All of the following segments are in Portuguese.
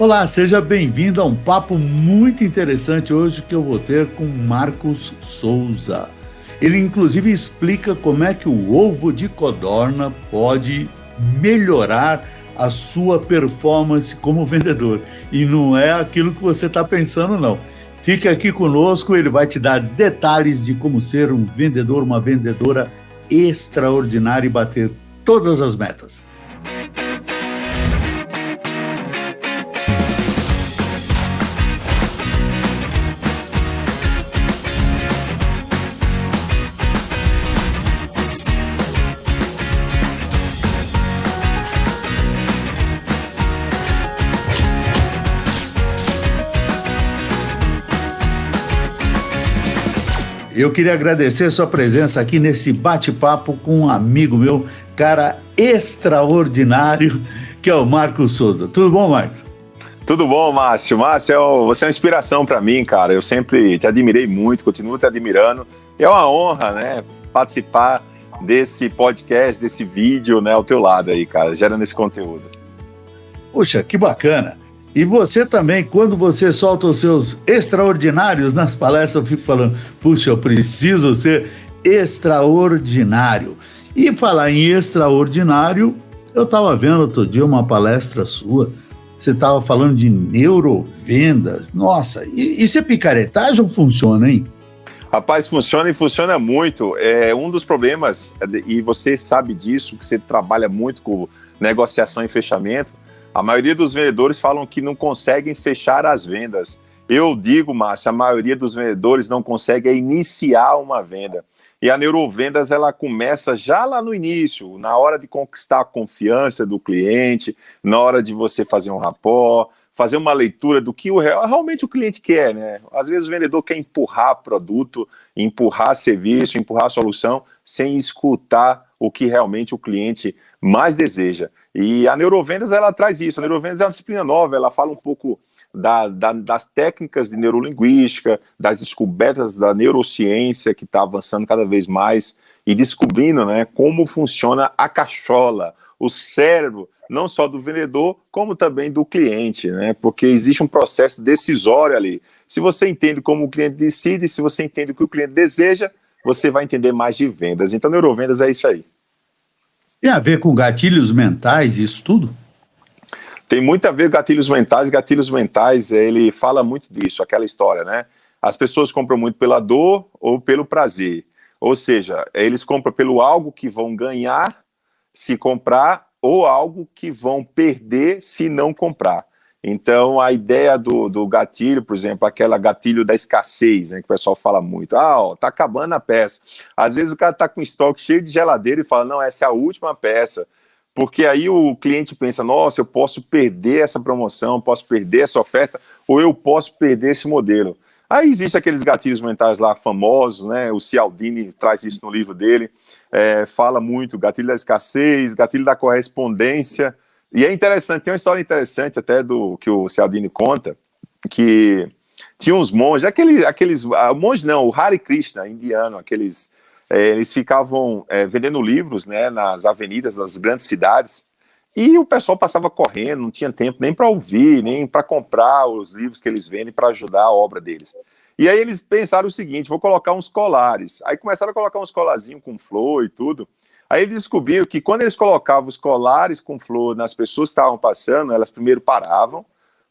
Olá, seja bem-vindo a um papo muito interessante hoje que eu vou ter com Marcos Souza. Ele inclusive explica como é que o ovo de codorna pode melhorar a sua performance como vendedor. E não é aquilo que você está pensando, não. Fique aqui conosco, ele vai te dar detalhes de como ser um vendedor, uma vendedora extraordinária e bater todas as metas. Eu queria agradecer a sua presença aqui nesse bate-papo com um amigo meu, cara extraordinário, que é o Marcos Souza. Tudo bom, Marcos? Tudo bom, Márcio? Márcio, é você é uma inspiração para mim, cara. Eu sempre te admirei muito, continuo te admirando. É uma honra, né, participar desse podcast, desse vídeo, né, ao teu lado aí, cara, gerando esse conteúdo. Puxa, que bacana. E você também, quando você solta os seus extraordinários nas palestras, eu fico falando, puxa, eu preciso ser extraordinário. E falar em extraordinário, eu estava vendo outro dia uma palestra sua, você estava falando de neurovendas. Nossa, isso é picaretagem ou funciona, hein? Rapaz, funciona e funciona muito. É um dos problemas, e você sabe disso, que você trabalha muito com negociação e fechamento, a maioria dos vendedores falam que não conseguem fechar as vendas. Eu digo, Márcio, a maioria dos vendedores não consegue iniciar uma venda. E a neurovendas ela começa já lá no início, na hora de conquistar a confiança do cliente, na hora de você fazer um rapport, fazer uma leitura do que o, realmente o cliente quer, né? Às vezes o vendedor quer empurrar produto, empurrar serviço, empurrar solução, sem escutar o que realmente o cliente mais deseja. E a neurovendas, ela traz isso. A neurovendas é uma disciplina nova, ela fala um pouco da, da, das técnicas de neurolinguística, das descobertas da neurociência, que está avançando cada vez mais, e descobrindo né, como funciona a cachola, o cérebro, não só do vendedor, como também do cliente, né? Porque existe um processo decisório ali. Se você entende como o cliente decide, se você entende o que o cliente deseja, você vai entender mais de vendas. Então, neurovendas é isso aí. Tem a ver com gatilhos mentais, isso tudo? Tem muito a ver gatilhos mentais. Gatilhos mentais, ele fala muito disso, aquela história, né? As pessoas compram muito pela dor ou pelo prazer. Ou seja, eles compram pelo algo que vão ganhar se comprar ou algo que vão perder se não comprar. Então, a ideia do, do gatilho, por exemplo, aquela gatilho da escassez, né, que o pessoal fala muito, ah, ó, tá acabando a peça. Às vezes o cara tá com estoque cheio de geladeira e fala, não, essa é a última peça, porque aí o cliente pensa, nossa, eu posso perder essa promoção, posso perder essa oferta, ou eu posso perder esse modelo. Aí existe aqueles gatilhos mentais lá famosos, né, o Cialdini traz isso no livro dele, é, fala muito, gatilho da escassez, gatilho da correspondência, e é interessante, tem uma história interessante até do que o Cialdini conta, que tinha uns monges, aquele, aqueles, ah, monge não, o Hare Krishna, indiano, aqueles, é, eles ficavam é, vendendo livros, né, nas avenidas das grandes cidades, e o pessoal passava correndo, não tinha tempo nem para ouvir, nem para comprar os livros que eles vendem para ajudar a obra deles. E aí eles pensaram o seguinte, vou colocar uns colares. Aí começaram a colocar uns colarzinhos com flor e tudo. Aí descobriram que quando eles colocavam os colares com flor nas pessoas que estavam passando, elas primeiro paravam,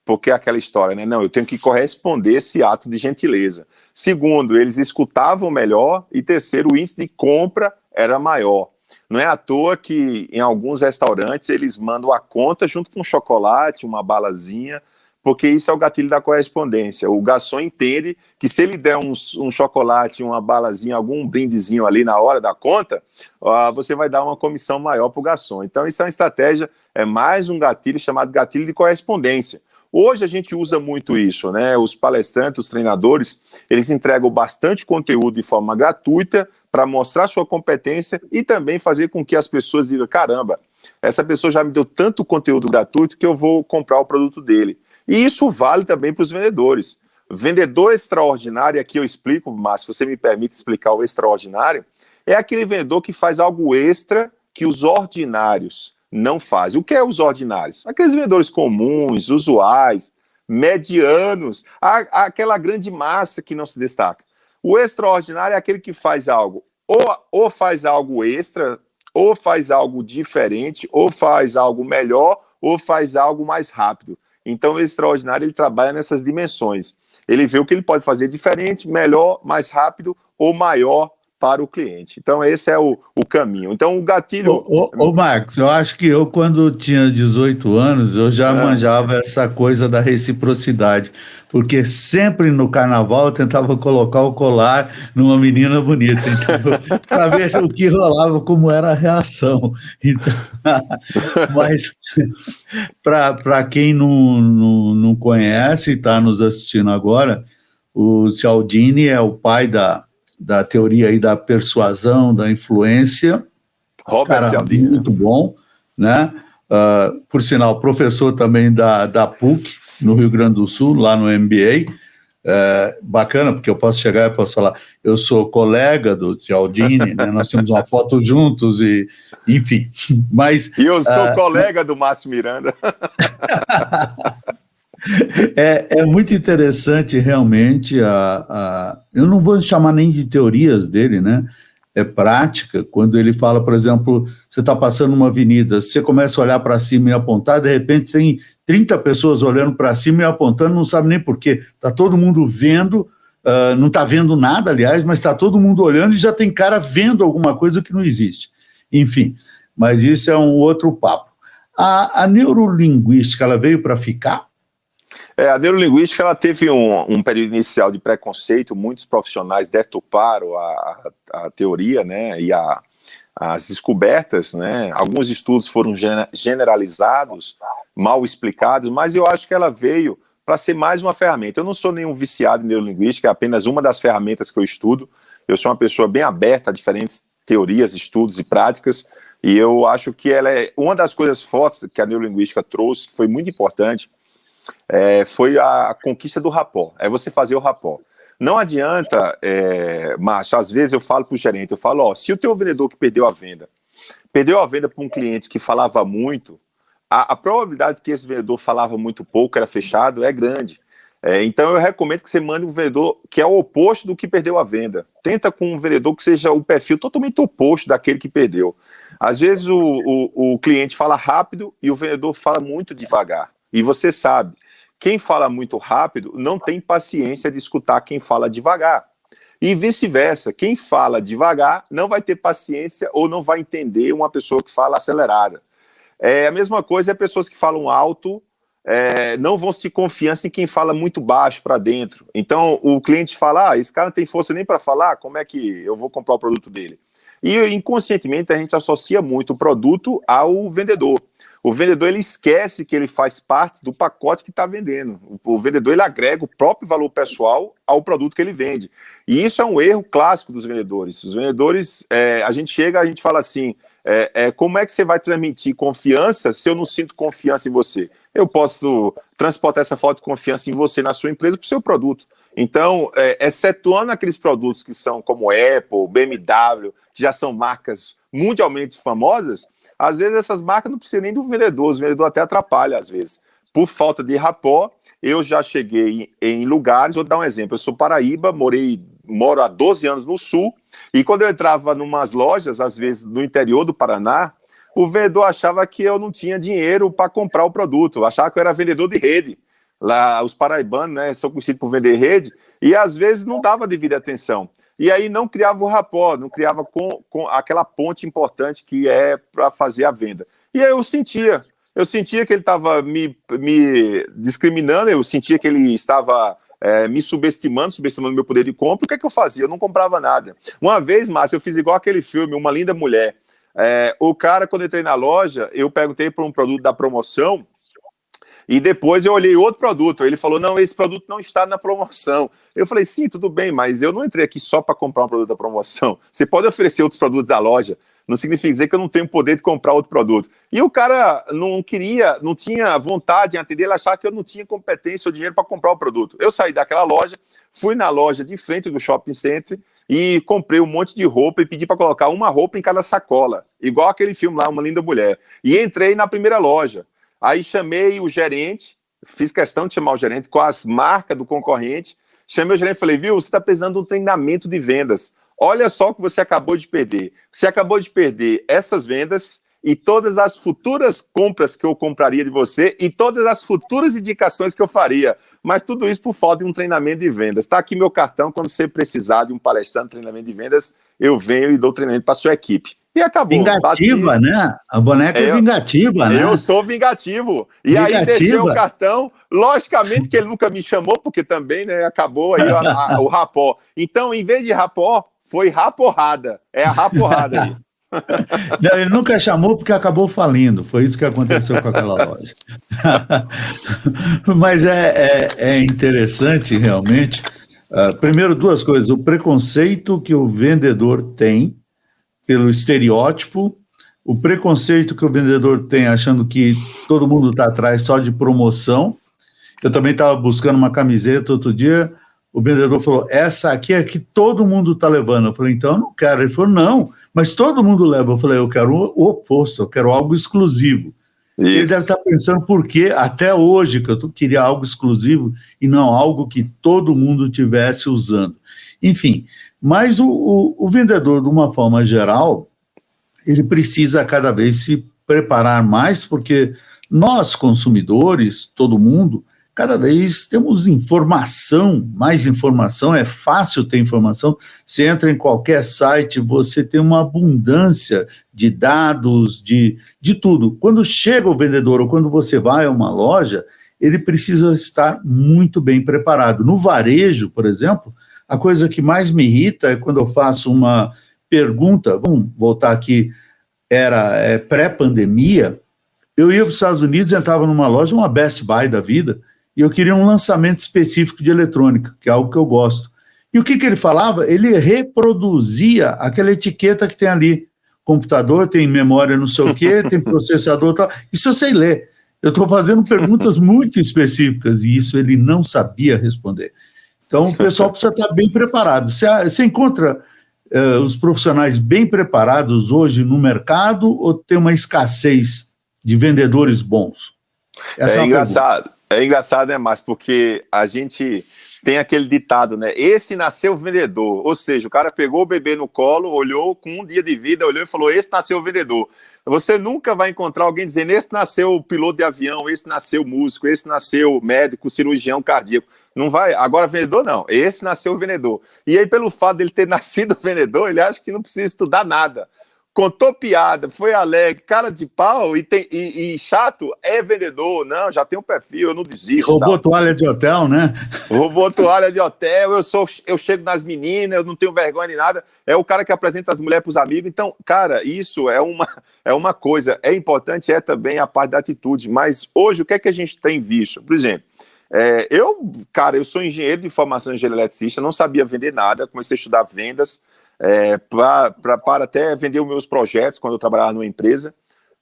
porque é aquela história, né? Não, eu tenho que corresponder esse ato de gentileza. Segundo, eles escutavam melhor. E terceiro, o índice de compra era maior. Não é à toa que em alguns restaurantes eles mandam a conta junto com um chocolate, uma balazinha, porque isso é o gatilho da correspondência. O garçom entende que se ele der um, um chocolate, uma balazinha, algum brindezinho ali na hora da conta, uh, você vai dar uma comissão maior para o garçom. Então isso é uma estratégia, é mais um gatilho chamado gatilho de correspondência. Hoje a gente usa muito isso, né? Os palestrantes, os treinadores, eles entregam bastante conteúdo de forma gratuita para mostrar sua competência e também fazer com que as pessoas digam, caramba, essa pessoa já me deu tanto conteúdo gratuito que eu vou comprar o produto dele. E isso vale também para os vendedores. Vendedor extraordinário, aqui eu explico, mas se você me permite explicar o extraordinário, é aquele vendedor que faz algo extra que os ordinários não faz. O que é os ordinários? Aqueles vendedores comuns, usuais, medianos, a, aquela grande massa que não se destaca. O extraordinário é aquele que faz algo, ou, ou faz algo extra, ou faz algo diferente, ou faz algo melhor, ou faz algo mais rápido. Então, o extraordinário ele trabalha nessas dimensões. Ele vê o que ele pode fazer diferente, melhor, mais rápido ou maior para o cliente. Então, esse é o, o caminho. Então, o gatilho. Ô, ô, ô, Marcos, eu acho que eu, quando tinha 18 anos, eu já é. manjava essa coisa da reciprocidade, porque sempre no carnaval eu tentava colocar o colar numa menina bonita, para ver o que rolava, como era a reação. Então, mas, para quem não, não, não conhece e está nos assistindo agora, o Cialdini é o pai da da teoria aí da persuasão, da influência. Robert cara, Cialdini. Muito bom, né? Uh, por sinal, professor também da, da PUC, no Rio Grande do Sul, lá no MBA. É, bacana, porque eu posso chegar e posso falar, eu sou colega do Cialdini, né? nós temos uma foto juntos e, enfim, mas... E eu sou uh, colega do Márcio Miranda. É, é, muito interessante realmente a, a, eu não vou chamar nem de teorias dele, né? É prática, quando ele fala, por exemplo, você está passando uma avenida, você começa a olhar para cima e apontar, de repente tem 30 pessoas olhando para cima e apontando, não sabe nem porquê. Está todo mundo vendo, uh, não está vendo nada, aliás, mas está todo mundo olhando e já tem cara vendo alguma coisa que não existe. Enfim, mas isso é um outro papo. A, a neurolinguística, ela veio para ficar? É, a neurolinguística ela teve um, um, período inicial de preconceito, muitos profissionais deturparam a, a, a teoria né, e a, as descobertas, né, alguns estudos foram generalizados, mal explicados, mas eu acho que ela veio para ser mais uma ferramenta. Eu não sou nenhum viciado em neurolinguística, é apenas uma das ferramentas que eu estudo. Eu sou uma pessoa bem aberta a diferentes teorias, estudos e práticas, e eu acho que ela é uma das coisas fortes que a neurolinguística trouxe, que foi muito importante, é, foi a conquista do rapó, é você fazer o rapó. Não adianta, é, mas às vezes eu falo para o gerente, eu falo, ó, se o teu vendedor que perdeu a venda, perdeu a venda para um cliente que falava muito, a, a, probabilidade que esse vendedor falava muito pouco, era fechado, é grande. É, então eu recomendo que você mande um vendedor que é o oposto do que perdeu a venda. Tenta com um vendedor que seja o perfil totalmente oposto daquele que perdeu. Às vezes o, o, o cliente fala rápido e o vendedor fala muito devagar. E você sabe, quem fala muito rápido não tem paciência de escutar quem fala devagar. E vice-versa, quem fala devagar não vai ter paciência ou não vai entender uma pessoa que fala acelerada. É a mesma coisa é pessoas que falam alto, é, não vão se confiança em quem fala muito baixo para dentro. Então o cliente fala, ah, esse cara não tem força nem para falar, como é que eu vou comprar o produto dele? E inconscientemente a gente associa muito o produto ao vendedor. O vendedor ele esquece que ele faz parte do pacote que está vendendo. O, vendedor ele agrega o próprio valor pessoal ao produto que ele vende. E isso é um erro clássico dos vendedores. Os vendedores, é, a gente chega, a gente fala assim, é, é, como é que você vai transmitir confiança se eu não sinto confiança em você? Eu posso transportar essa falta de confiança em você, na sua empresa, para o seu produto. Então, é, excetuando aqueles produtos que são como Apple, BMW, que já são marcas mundialmente famosas, às vezes essas marcas não precisam nem do vendedor, o vendedor até atrapalha às vezes. Por falta de rapó, eu já cheguei em, lugares, vou dar um exemplo, eu sou Paraíba, morei, moro há 12 anos no sul, e quando eu entrava em umas lojas, às vezes no interior do Paraná, o vendedor achava que eu não tinha dinheiro para comprar o produto, achava que eu era vendedor de rede. Lá, os paraibanos, né, são conhecidos por vender rede, e às vezes não dava devida atenção e aí não criava o rapó, não criava com, com aquela ponte importante que é para fazer a venda. E aí eu sentia, eu sentia que ele estava me, me discriminando, eu sentia que ele estava é, me subestimando, subestimando meu poder de compra, o que é que eu fazia? Eu não comprava nada. Uma vez, Márcio, eu fiz igual aquele filme, Uma Linda Mulher. É, o cara, quando entrei na loja, eu perguntei por um produto da promoção, e depois eu olhei outro produto. Ele falou: não, esse produto não está na promoção. Eu falei: sim, tudo bem, mas eu não entrei aqui só para comprar um produto da promoção. Você pode oferecer outros produtos da loja. Não significa dizer que eu não tenho poder de comprar outro produto. E o cara não queria, não tinha vontade em atender, ele achava que eu não tinha competência ou dinheiro para comprar o produto. Eu saí daquela loja, fui na loja de frente do shopping center e comprei um monte de roupa e pedi para colocar uma roupa em cada sacola, igual aquele filme lá, Uma Linda Mulher. E entrei na primeira loja. Aí chamei o gerente, fiz questão de chamar o gerente com as marcas do concorrente. Chamei o gerente e falei, viu, você está precisando de um treinamento de vendas. Olha só o que você acabou de perder. Você acabou de perder essas vendas e todas as futuras compras que eu compraria de você e todas as futuras indicações que eu faria. Mas tudo isso por falta de um treinamento de vendas. Está aqui meu cartão, quando você precisar de um palestrante treinamento de vendas, eu venho e dou treinamento para sua equipe. E acabou. Vingativa, bati. né? A boneca é, é vingativa, né? Eu sou vingativo. E vingativa. aí deixei o cartão. Logicamente que ele nunca me chamou, porque também né, acabou aí a, a, o rapó. Então, em vez de rapó, foi raporrada. É a raporrada aí. Não, ele nunca chamou porque acabou falindo. Foi isso que aconteceu com aquela loja. Mas é, é, é interessante, realmente. Uh, primeiro, duas coisas. O preconceito que o vendedor tem pelo estereótipo, o preconceito que o vendedor tem achando que todo mundo está atrás só de promoção. Eu também estava buscando uma camiseta outro dia. O vendedor falou: Essa aqui é que todo mundo está levando. Eu falei: Então eu não quero. Ele falou: Não mas todo mundo leva. Eu falei, eu quero o oposto, eu quero algo exclusivo. Isso. Ele deve estar pensando por que até hoje que eu queria algo exclusivo e não algo que todo mundo tivesse usando. Enfim, mas o, o, o vendedor, de uma forma geral, ele precisa cada vez se preparar mais, porque nós, consumidores, todo mundo, cada vez temos informação, mais informação, é fácil ter informação. Você entra em qualquer site, você tem uma abundância de dados, de, de tudo. Quando chega o vendedor ou quando você vai a uma loja, ele precisa estar muito bem preparado. No varejo, por exemplo, a coisa que mais me irrita é quando eu faço uma pergunta, vamos voltar aqui, era é, pré-pandemia, eu ia para os Estados Unidos, entrava numa loja, uma Best Buy da vida, e eu queria um lançamento específico de eletrônica, que é algo que eu gosto. E o que, que ele falava? Ele reproduzia aquela etiqueta que tem ali. Computador tem memória não sei o quê, tem processador tal. Isso eu sei ler. Eu estou fazendo perguntas muito específicas e isso ele não sabia responder. Então o pessoal precisa estar bem preparado. Você, você encontra uh, os profissionais bem preparados hoje no mercado ou tem uma escassez de vendedores bons? Essa é, é engraçado. Pergunta. É engraçado, né, Márcio? Porque a gente tem aquele ditado, né? Esse nasceu vendedor. Ou seja, o cara pegou o bebê no colo, olhou com um dia de vida, olhou e falou: Esse nasceu vendedor. Você nunca vai encontrar alguém dizendo: Esse nasceu piloto de avião, esse nasceu músico, esse nasceu médico, cirurgião cardíaco. Não vai. Agora, vendedor, não. Esse nasceu vendedor. E aí, pelo fato dele ter nascido vendedor, ele acha que não precisa estudar nada contou piada, foi alegre, cara de pau e, tem, e, e, chato, é vendedor, não, já tem um perfil, eu não desisto. Roubou tal. toalha de hotel, né? Roubou toalha de hotel, eu sou, eu chego nas meninas, eu não tenho vergonha de nada. É o cara que apresenta as mulheres para os amigos. Então, cara, isso é uma, é uma coisa. É importante, é também a parte da atitude. Mas hoje, o que é que a gente tem visto? Por exemplo, é, eu, cara, eu sou engenheiro de formação engenheiro eletricista, não sabia vender nada, comecei a estudar vendas é, para até vender os meus projetos quando eu trabalhava numa empresa.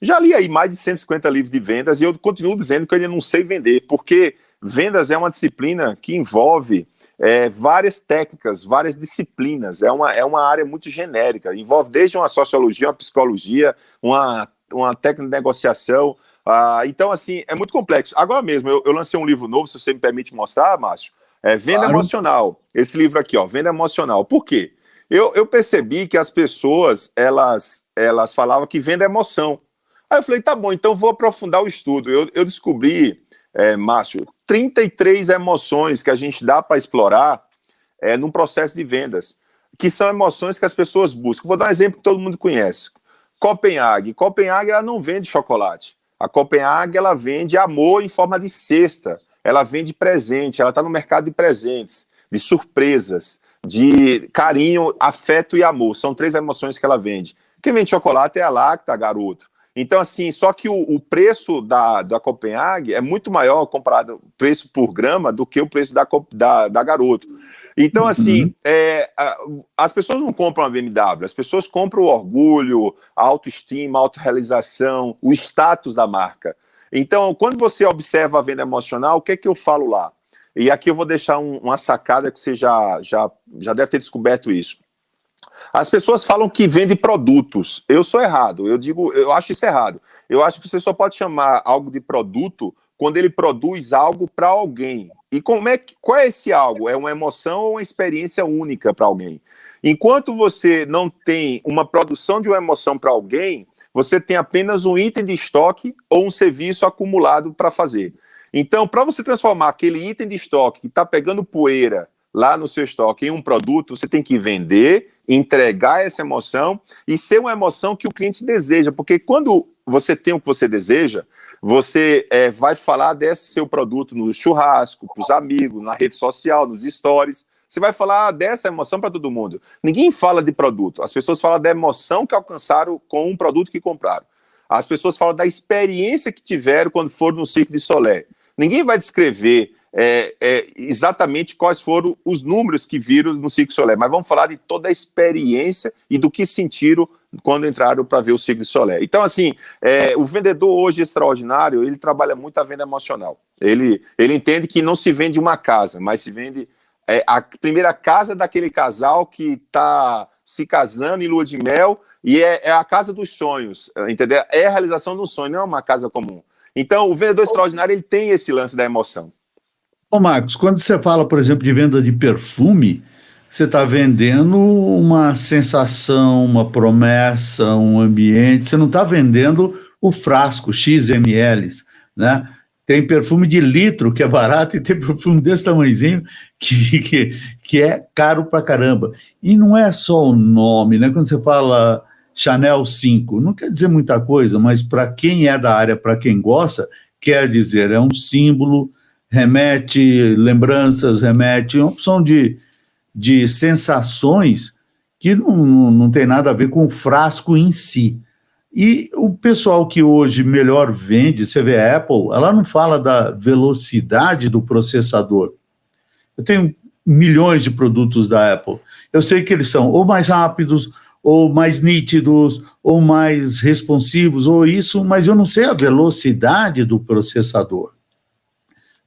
Já li aí mais de 150 livros de vendas e eu continuo dizendo que eu ainda não sei vender, porque vendas é uma disciplina que envolve é, várias técnicas, várias disciplinas, é uma, é uma área muito genérica, envolve desde uma sociologia, uma psicologia, uma, uma técnica de negociação, ah, então assim, é muito complexo. Agora mesmo, eu, eu, lancei um livro novo, se você me permite mostrar, Márcio, é Venda claro. Emocional, esse livro aqui, ó, Venda Emocional, por quê? Eu, eu percebi que as pessoas, elas, elas falavam que venda emoção. Aí eu falei, tá bom, então vou aprofundar o estudo. Eu, eu descobri, é, Márcio, 33 emoções que a gente dá para explorar é, num processo de vendas, que são emoções que as pessoas buscam. Vou dar um exemplo que todo mundo conhece. Copenhague. Copenhague, ela não vende chocolate. A Copenhague, ela vende amor em forma de cesta. Ela vende presente, ela está no mercado de presentes, de surpresas de carinho, afeto e amor. São três emoções que ela vende. Quem vende chocolate é a Lacta, garoto. Então, assim, só que o, o, preço da, da Copenhague é muito maior comparado preço por grama do que o preço da, da, da garoto. Então, uhum. assim, é, as pessoas não compram a BMW, as pessoas compram o orgulho, a autoestima, a autorrealização, o status da marca. Então, quando você observa a venda emocional, o que é que eu falo lá? E aqui eu vou deixar um, uma sacada que você já, já, já deve ter descoberto isso. As pessoas falam que vende produtos. Eu sou errado. Eu digo, eu acho isso errado. Eu acho que você só pode chamar algo de produto quando ele produz algo para alguém. E como é que, qual é esse algo? É uma emoção ou uma experiência única para alguém? Enquanto você não tem uma produção de uma emoção para alguém, você tem apenas um item de estoque ou um serviço acumulado para fazer. Então, para você transformar aquele item de estoque que está pegando poeira lá no seu estoque em um produto, você tem que vender, entregar essa emoção e ser uma emoção que o cliente deseja, porque quando você tem o que você deseja, você é, vai falar desse seu produto no churrasco, para os amigos, na rede social, nos stories, você vai falar dessa emoção para todo mundo. Ninguém fala de produto, as pessoas falam da emoção que alcançaram com um produto que compraram. As pessoas falam da experiência que tiveram quando foram no Circo de Solé. Ninguém vai descrever é, é, exatamente quais foram os números que viram no de Solé, mas vamos falar de toda a experiência e do que sentiram quando entraram para ver o Circo de Solé. Então, assim, é, o vendedor hoje extraordinário, ele trabalha muito a venda emocional. Ele, ele entende que não se vende uma casa, mas se vende é, a primeira casa daquele casal que está se casando em lua de mel e é, é, a casa dos sonhos, entendeu? É a realização de um sonho, não é uma casa comum. Então, o vendedor extraordinário, ele tem esse lance da emoção. Ô Marcos, quando você fala, por exemplo, de venda de perfume, você está vendendo uma sensação, uma promessa, um ambiente, você não está vendendo o frasco XML, né? Tem perfume de litro, que é barato, e tem perfume desse tamanhozinho, que, que, que é caro pra caramba. E não é só o nome, né? Quando você fala Chanel 5, não quer dizer muita coisa, mas para quem é da área, para quem gosta, quer dizer, é um símbolo, remete lembranças, remete uma opção de, de sensações que não, não, não tem nada a ver com o frasco em si. E o pessoal que hoje melhor vende, você vê a Apple, ela não fala da velocidade do processador. Eu tenho milhões de produtos da Apple. Eu sei que eles são ou mais rápidos, ou mais nítidos, ou mais responsivos, ou isso, mas eu não sei a velocidade do processador.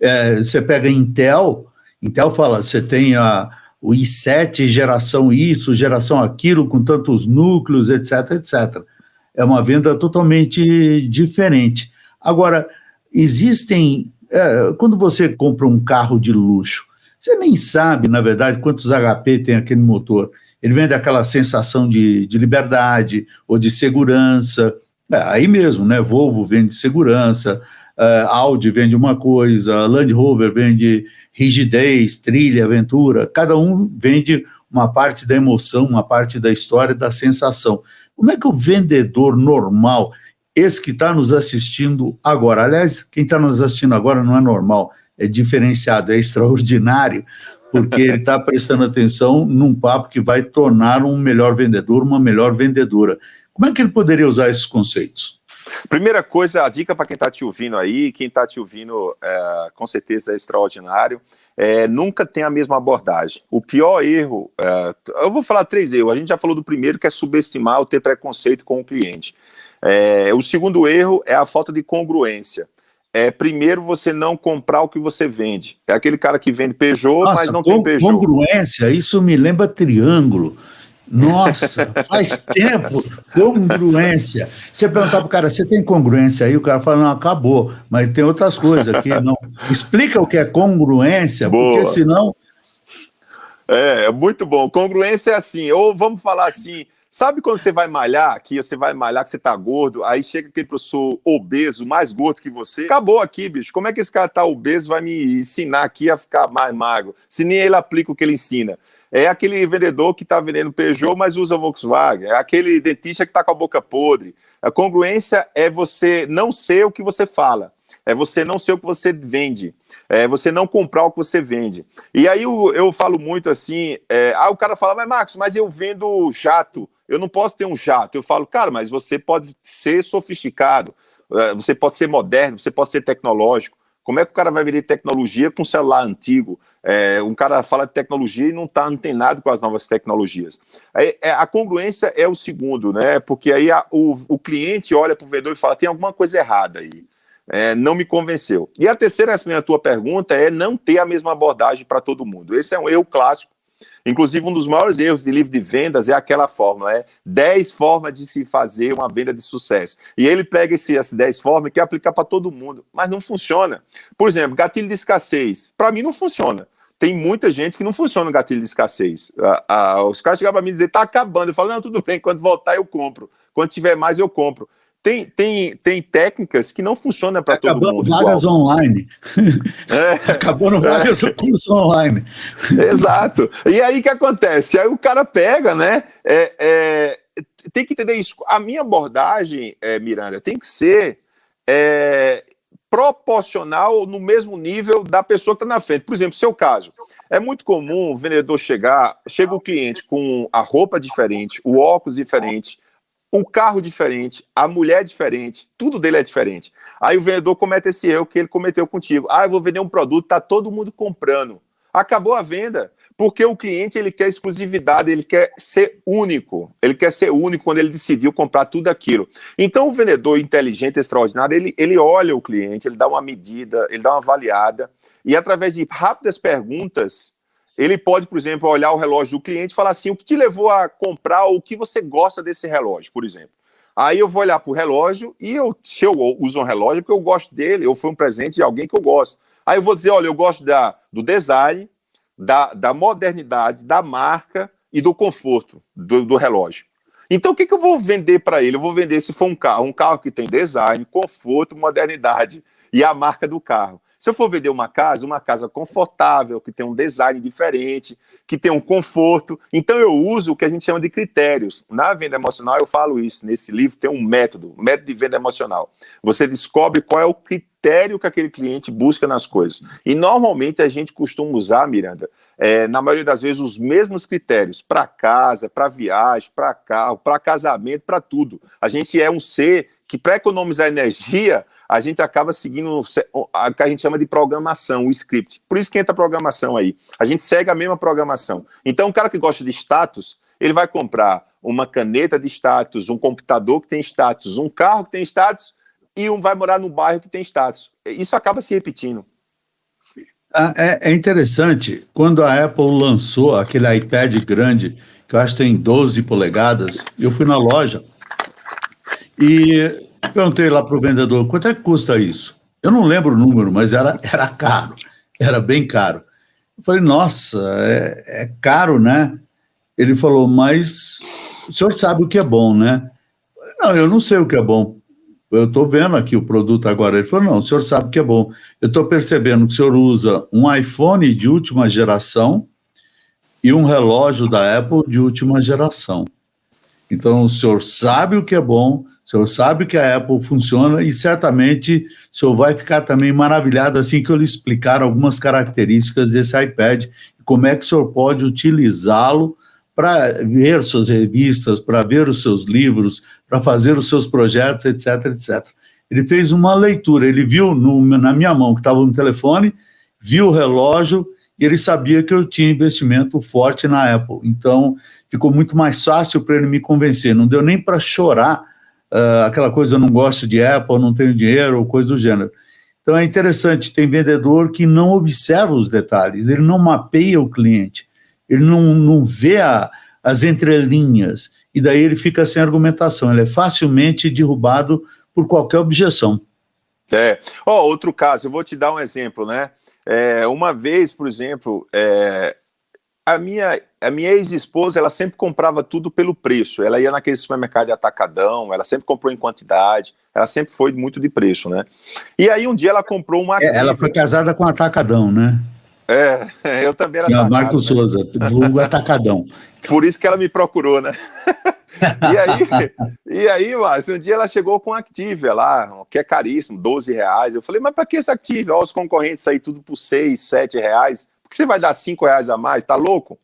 É, você pega Intel, Intel fala, você tem a, o i7 geração isso, geração aquilo, com tantos núcleos, etc, etc é uma venda totalmente diferente. Agora, existem... É, quando você compra um carro de luxo, você nem sabe, na verdade, quantos HP tem aquele motor. Ele vende aquela sensação de, de liberdade ou de segurança. É, aí mesmo, né? Volvo vende segurança, uh, Audi vende uma coisa, Land Rover vende rigidez, trilha, aventura. Cada um vende uma parte da emoção, uma parte da história, da sensação. Como é que o vendedor normal, esse que está nos assistindo agora, aliás, quem está nos assistindo agora não é normal, é diferenciado, é extraordinário, porque ele está prestando atenção num papo que vai tornar um melhor vendedor, uma melhor vendedora. Como é que ele poderia usar esses conceitos? Primeira coisa, a dica para quem está te ouvindo aí, quem está te ouvindo é, com certeza é extraordinário, é, nunca tem a mesma abordagem. O pior erro, é, eu vou falar três erros, a gente já falou do primeiro, que é subestimar ou ter preconceito com o cliente. É, o segundo erro é a falta de congruência. É, primeiro, você não comprar o que você vende. É aquele cara que vende Peugeot, Nossa, mas não tem Peugeot. Congruência, isso me lembra triângulo. Nossa, faz tempo, congruência. Você perguntar para o cara, você tem congruência aí? O cara fala, não, acabou, mas tem outras coisas aqui. Não. Explica o que é congruência, Boa. porque senão... É, é, muito bom. Congruência é assim, ou vamos falar assim, sabe quando você vai malhar, aqui você vai malhar que você tá gordo, aí chega aquele professor obeso, mais gordo que você, acabou aqui, bicho. Como é que esse cara tá obeso vai me ensinar aqui a ficar mais magro? Se nem ele aplica o que ele ensina. É aquele vendedor que está vendendo Peugeot, mas usa Volkswagen. É aquele dentista que está com a boca podre. A congruência é você não ser o que você fala. É você não ser o que você vende. É você não comprar o que você vende. E aí eu, eu falo muito assim, é, ah, o cara fala, mas Marcos, mas eu vendo jato. Eu não posso ter um jato. Eu falo, cara, mas você pode ser sofisticado. É, você pode ser moderno, você pode ser tecnológico. Como é que o cara vai vender tecnologia com celular antigo? É, um cara fala de tecnologia e não está antenado com as novas tecnologias. É, a congruência é o segundo, né? Porque aí a, o, o cliente olha para o vendedor e fala: tem alguma coisa errada aí. É, não me convenceu. E a terceira, essa minha tua pergunta, é não ter a mesma abordagem para todo mundo. Esse é um erro clássico Inclusive, um dos maiores erros de livro de vendas é aquela fórmula, é 10 formas de se fazer uma venda de sucesso. E ele pega esse, essas 10 formas e quer aplicar para todo mundo, mas não funciona. Por exemplo, gatilho de escassez. Para mim não funciona. Tem muita gente que não funciona o gatilho de escassez. os caras chegam para mim e dizem, está acabando. Eu falo, não, tudo bem, quando voltar eu compro. Quando tiver mais eu compro tem, tem, tem técnicas que não funcionam para todo mundo. vagas igual. online. É. Acabando vagas é. curso online. Exato. E aí o que acontece? Aí o cara pega, né? É, é, tem que entender isso. A minha abordagem, é, Miranda, tem que ser é, proporcional no mesmo nível da pessoa que está na frente. Por exemplo, seu caso. É muito comum o vendedor chegar, chega o cliente com a roupa diferente, o óculos diferente, o carro diferente, a mulher diferente, tudo dele é diferente. Aí o vendedor comete esse erro que ele cometeu contigo. Ah, eu vou vender um produto, tá todo mundo comprando. Acabou a venda, porque o cliente ele quer exclusividade, ele quer ser único. Ele quer ser único quando ele decidiu comprar tudo aquilo. Então o vendedor inteligente, extraordinário, ele, ele olha o cliente, ele dá uma medida, ele dá uma avaliada e através de rápidas perguntas ele pode, por exemplo, olhar o relógio do cliente e falar assim: o que te levou a comprar o que você gosta desse relógio, por exemplo. Aí eu vou olhar para o relógio e eu, se eu uso um relógio, porque eu gosto dele, ou foi um presente de alguém que eu gosto. Aí eu vou dizer: olha, eu gosto da, do design, da, da modernidade, da marca e do conforto do, do relógio. Então, o que, que eu vou vender para ele? Eu vou vender, se for um carro, um carro que tem design, conforto, modernidade e a marca do carro. Se eu for vender uma casa, uma casa confortável, que tem um design diferente, que tem um conforto, então eu uso o que a gente chama de critérios. Na venda emocional eu falo isso, nesse livro tem um método, método de venda emocional. Você descobre qual é o critério que aquele cliente busca nas coisas. E normalmente a gente costuma usar, Miranda, é, na maioria das vezes, os mesmos critérios para casa, para viagem, para carro, para casamento, para tudo. A gente é um ser que, para economizar energia, a gente acaba seguindo o que a gente chama de programação, o script. Por isso que entra a programação aí. A gente segue a mesma programação. Então, o cara que gosta de status, ele vai comprar uma caneta de status, um computador que tem status, um carro que tem status e um vai morar no bairro que tem status. Isso acaba se repetindo. Ah, é, é interessante, quando a Apple lançou aquele iPad grande, que eu acho que tem 12 polegadas, eu fui na loja e Perguntei lá para o vendedor, quanto é que custa isso? Eu não lembro o número, mas era, era caro, era bem caro. Eu falei, nossa, é, é caro, né? Ele falou, mas o senhor sabe o que é bom, né? Eu falei, não, eu não sei o que é bom. Eu estou vendo aqui o produto agora. Ele falou, não, o senhor sabe o que é bom. Eu estou percebendo que o senhor usa um iPhone de última geração e um relógio da Apple de última geração. Então, o senhor sabe o que é bom, o senhor sabe que a Apple funciona e certamente o senhor vai ficar também maravilhado assim que eu lhe explicar algumas características desse iPad e como é que o senhor pode utilizá-lo para ver suas revistas, para ver os seus livros, para fazer os seus projetos, etc, etc. Ele fez uma leitura, ele viu no, na minha mão que estava no telefone, viu o relógio e ele sabia que eu tinha investimento forte na Apple. Então, ficou muito mais fácil para ele me convencer. Não deu nem para chorar uh, aquela coisa, eu não gosto de Apple, não tenho dinheiro, ou coisa do gênero. Então é interessante, tem vendedor que não observa os detalhes, ele não mapeia o cliente, ele não, não vê a, as entrelinhas, e daí ele fica sem argumentação, ele é facilmente derrubado por qualquer objeção. É. Oh, outro caso, eu vou te dar um exemplo, né? É, uma vez, por exemplo, é, a minha, a minha ex-esposa, ela sempre comprava tudo pelo preço. Ela ia naquele supermercado de atacadão, ela sempre comprou em quantidade, ela sempre foi muito de preço, né? E aí um dia ela comprou uma. É, ela foi casada com atacadão, né? É, eu também era. E atacado, Marco né? Souza, vulgo atacadão. Por isso que ela me procurou, né? e aí, e aí, Márcio, um dia ela chegou com Activia lá, que é caríssimo, 12 reais. Eu falei, mas para que esse Activia? Ó, os concorrentes aí tudo por 6, 7 reais que você vai dar cinco reais a mais? Tá louco?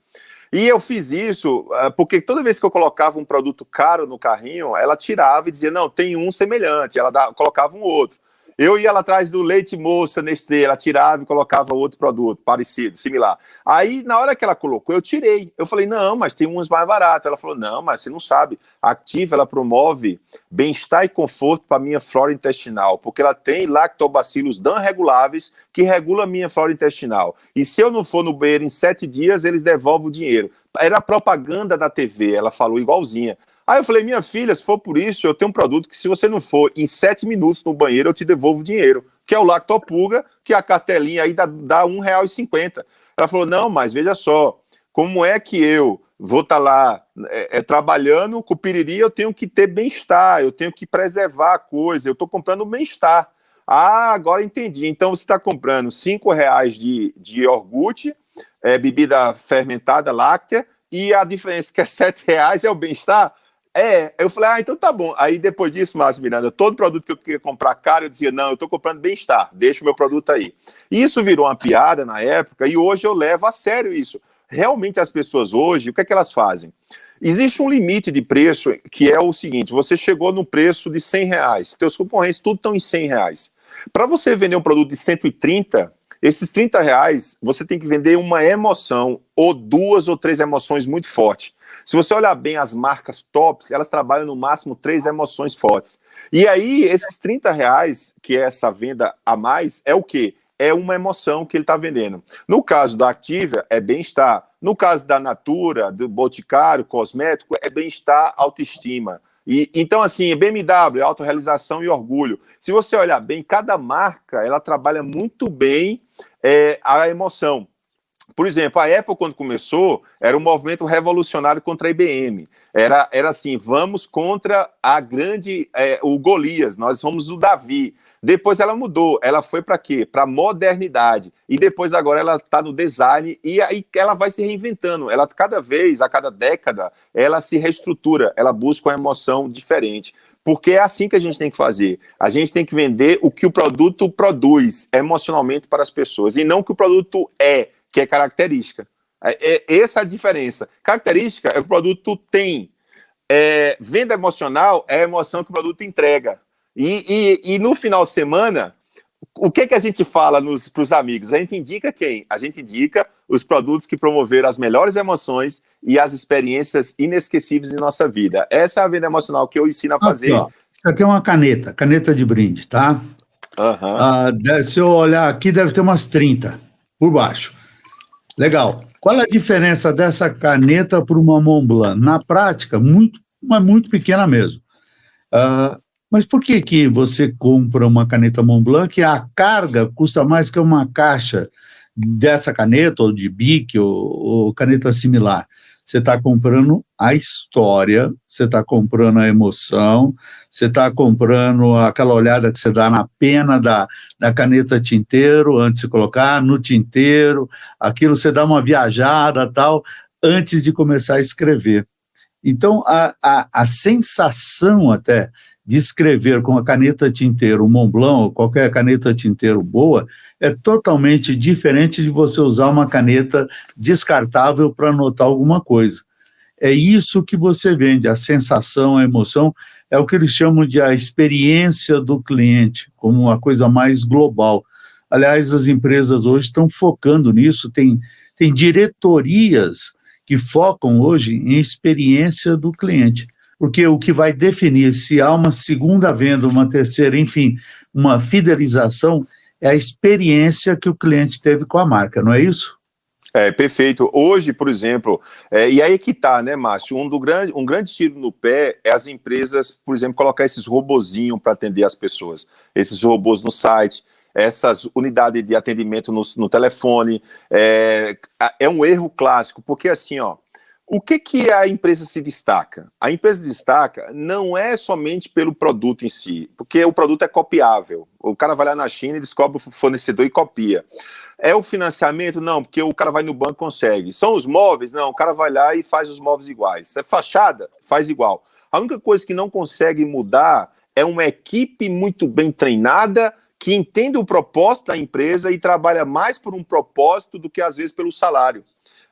E eu fiz isso uh, porque toda vez que eu colocava um produto caro no carrinho, ela tirava e dizia, não, tem um semelhante, ela colocava um outro. Eu ia lá atrás do leite moça Nestlé, ela tirava e colocava outro produto parecido, similar. Aí, na hora que ela colocou, eu tirei. Eu falei, não, mas tem uns mais baratos. Ela falou, não, mas você não sabe. A Activa, ela promove bem-estar e conforto para a minha flora intestinal, porque ela tem lactobacilos dan reguláveis que regula a minha flora intestinal. E se eu não for no banheiro em sete dias, eles devolvem o dinheiro. Era propaganda da TV, ela falou igualzinha. Aí eu falei, minha filha, se for por isso, eu tenho um produto que se você não for em sete minutos no banheiro, eu te devolvo o dinheiro, que é o Lactopurga, que a cartelinha aí dá, dá R$1,50. Ela falou, não, mas veja só, como é que eu vou estar tá lá é, é, trabalhando com piriri, eu tenho que ter bem-estar, eu tenho que preservar a coisa, eu estou comprando bem-estar. Ah, agora entendi. Então você está comprando cinco reais de, de iogurte, é, bebida fermentada láctea, e a diferença que é sete reais é o bem-estar. É, eu falei, ah, então tá bom. Aí depois disso, Márcio Miranda, todo produto que eu queria comprar caro, eu dizia, não, eu tô comprando bem-estar, deixa o meu produto aí. Isso virou uma piada na época e hoje eu levo a sério isso. Realmente as pessoas hoje, o que é que elas fazem? Existe um limite de preço que é o seguinte, você chegou no preço de 100 reais, teus concorrentes tudo estão em 100 reais. Para você vender um produto de 130, esses 30 reais, você tem que vender uma emoção, ou duas ou três emoções muito fortes. Se você olhar bem as marcas tops, elas trabalham no máximo três emoções fortes. E aí, esses 30 reais, que é essa venda a mais, é o quê? É uma emoção que ele está vendendo. No caso da Activia, é bem-estar. No caso da Natura, do Boticário, cosmético, é bem-estar, autoestima. E, então, assim, BMW, autorrealização e orgulho. Se você olhar bem, cada marca, ela trabalha muito bem é, a emoção. Por exemplo, a Apple, quando começou, era um movimento revolucionário contra a IBM. Era, era assim, vamos contra a grande, é, o Golias, nós somos o Davi. Depois ela mudou, ela foi para quê? Para modernidade. E depois agora ela está no design e aí ela vai se reinventando. Ela cada vez, a cada década, ela se reestrutura, ela busca uma emoção diferente. Porque é assim que a gente tem que fazer. A gente tem que vender o que o produto produz emocionalmente para as pessoas e não o que o produto é que é característica. É, é, essa é a diferença. Característica é o que o produto tem. É, venda emocional é a emoção que o produto entrega. E, e, e no final de semana, o que, que a gente fala para os amigos? A gente indica quem? A gente indica os produtos que promoveram as melhores emoções e as experiências inesquecíveis em nossa vida. Essa é a venda emocional que eu ensino a fazer. Aqui, Isso aqui é uma caneta, caneta de brinde, tá? Uhum. Ah, deve, se eu olhar aqui, deve ter umas 30 por baixo. Legal. Qual é a diferença dessa caneta para uma Montblanc? Na prática, muito, uma muito pequena mesmo. Uh, mas por que, que você compra uma caneta Montblanc que a carga custa mais que uma caixa dessa caneta, ou de BIC, ou, ou caneta similar? Você está comprando a história, você está comprando a emoção, você está comprando aquela olhada que você dá na pena da, da caneta tinteiro antes de colocar, no tinteiro, aquilo você dá uma viajada tal, antes de começar a escrever. Então, a, a, a sensação até de escrever com a caneta tinteiro Montblanc ou qualquer caneta tinteiro boa é totalmente diferente de você usar uma caneta descartável para anotar alguma coisa. É isso que você vende, a sensação, a emoção, é o que eles chamam de a experiência do cliente, como uma coisa mais global. Aliás, as empresas hoje estão focando nisso, tem, tem diretorias que focam hoje em experiência do cliente porque o que vai definir se há uma segunda venda, uma terceira, enfim, uma fidelização, é a experiência que o cliente teve com a marca, não é isso? É, perfeito. Hoje, por exemplo, é, e aí que tá, né, Márcio, um, do grande, um grande tiro no pé é as empresas, por exemplo, colocar esses robozinhos para atender as pessoas, esses robôs no site, essas unidades de atendimento no, no telefone, é, é um erro clássico, porque assim, ó, o que, que a empresa se destaca? A empresa destaca não é somente pelo produto em si, porque o produto é copiável. O cara vai lá na China descobre o fornecedor e copia. É o financiamento? Não, porque o cara vai no banco e consegue. São os móveis? Não, o cara vai lá e faz os móveis iguais. É fachada? Faz igual. A única coisa que não consegue mudar é uma equipe muito bem treinada que entende o propósito da empresa e trabalha mais por um propósito do que às vezes pelo salário.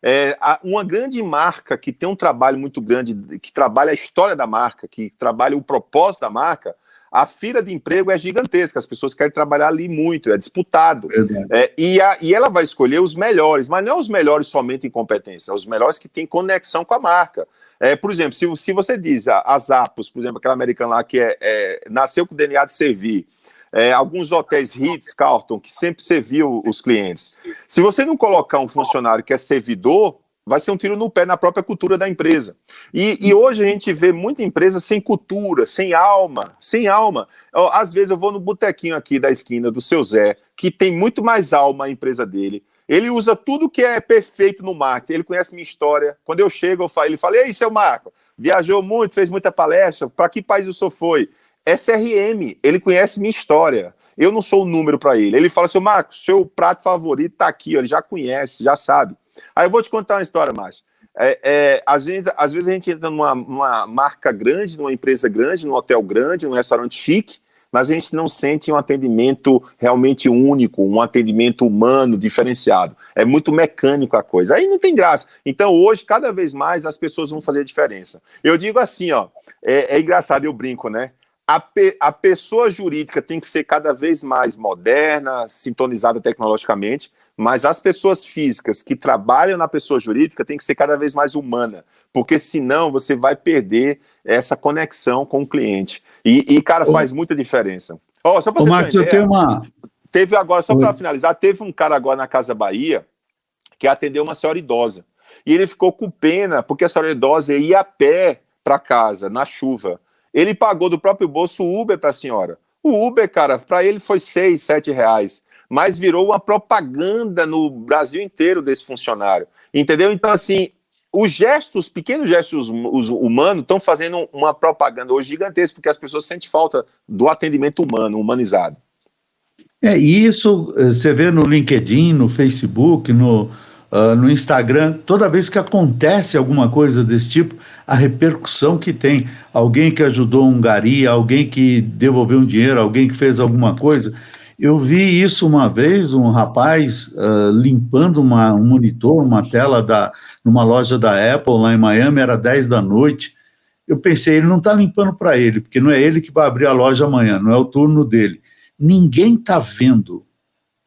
É, uma grande marca que tem um trabalho muito grande, que trabalha a história da marca, que trabalha o propósito da marca, a fila de emprego é gigantesca, as pessoas querem trabalhar ali muito, é disputado. É, e, a, e ela vai escolher os melhores, mas não os melhores somente em competência, os melhores que têm conexão com a marca. É, por exemplo, se, se você diz a, a Zappos, por exemplo, aquela americana lá que é, é nasceu com o DNA de servir, é, alguns hotéis Ritz, Carlton, que sempre serviu os clientes. Se você não colocar um funcionário que é servidor, vai ser um tiro no pé na própria cultura da empresa. E, e, hoje a gente vê muita empresa sem cultura, sem alma, sem alma. Às vezes eu vou no botequinho aqui da esquina do seu Zé, que tem muito mais alma a empresa dele. Ele usa tudo que é perfeito no marketing, ele conhece minha história. Quando eu chego, eu falo, ele fala, ei, seu Marco, viajou muito, fez muita palestra, para que país o senhor foi? SRM, ele conhece minha história. Eu não sou o número para ele. Ele fala, seu Marcos, seu prato favorito está aqui, ó, ele já conhece, já sabe. Aí eu vou te contar uma história, Márcio. É, é, às, vezes, às vezes a gente entra numa, numa, marca grande, numa empresa grande, num hotel grande, num restaurante chique, mas a gente não sente um atendimento realmente único, um atendimento humano, diferenciado. É muito mecânico a coisa. Aí não tem graça. Então, hoje, cada vez mais, as pessoas vão fazer diferença. Eu digo assim, ó, é, é engraçado, eu brinco, né? A, pe a pessoa jurídica tem que ser cada vez mais moderna, sintonizada tecnologicamente, mas as pessoas físicas que trabalham na pessoa jurídica tem que ser cada vez mais humana, porque senão você vai perder essa conexão com o cliente. E, e cara, faz Ô, muita diferença. Oh, só Ô, Marcos, eu tenho uma... Teve agora, só para finalizar, teve um cara agora na Casa Bahia que atendeu uma senhora idosa. E ele ficou com pena, porque a senhora idosa ia a pé para casa, na chuva. Ele pagou do próprio bolso o Uber para a senhora. O Uber, cara, para ele foi seis, sete reais mas virou uma propaganda no Brasil inteiro desse funcionário. Entendeu? Então, assim, os gestos, pequenos gestos humanos, estão fazendo uma propaganda hoje gigantesca, porque as pessoas sentem falta do atendimento humano, humanizado. É, e isso eh, você vê no LinkedIn, no Facebook, no, uh, no Instagram, toda vez que acontece alguma coisa desse tipo, a repercussão que tem. Alguém que ajudou um gari, alguém que devolveu um dinheiro, alguém que fez alguma coisa. Eu vi isso uma vez, um rapaz uh, limpando uma, um monitor, uma tela da, numa loja da Apple lá em Miami, era 10 da noite. Eu pensei, ele não está limpando para ele, porque não é ele que vai abrir a loja amanhã, não é o turno dele. Ninguém está vendo.